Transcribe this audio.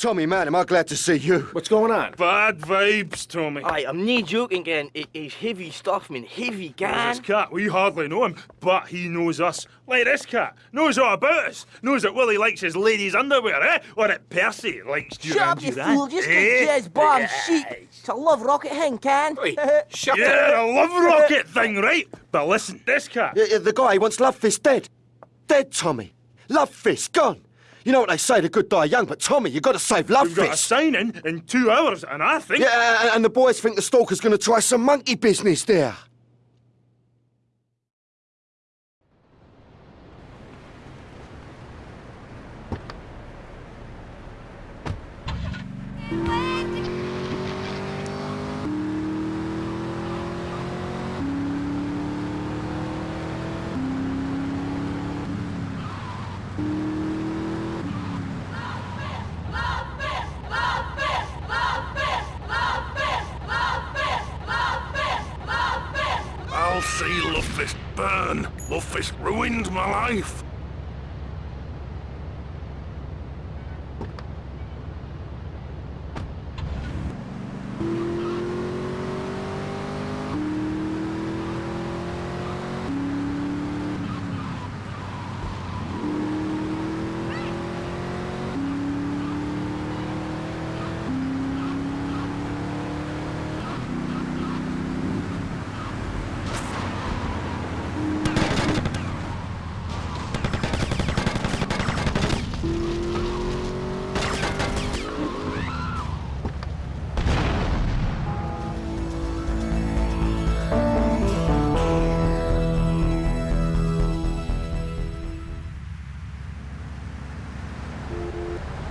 Tommy, man, am I glad to see you. What's going on? Bad vibes, Tommy. Aye, I'm not joking, Gan. It is heavy stuff, man. Heavy, Gan. This cat, we hardly know him, but he knows us. Like this cat, knows all about us. Knows that Willie likes his ladies' underwear, eh? Or that Percy likes Shut Duran up, you Duran. fool. Just eh? get Jezz bomb sheep. It's a love rocket hang, can. Oi, shut Yeah, up. the love rocket thing, right? But listen, this cat. Yeah, yeah, the guy wants Love Fist dead. Dead, Tommy. Love Fist gone. You know what they say, the good die young, but Tommy, you've got to save Love We've got a Fist. signing in two hours, and I think. Yeah, and- and the boys think the stalker's going to try some monkey business there. I'll see Lovefist burn. Lovefist ruined my life. あ!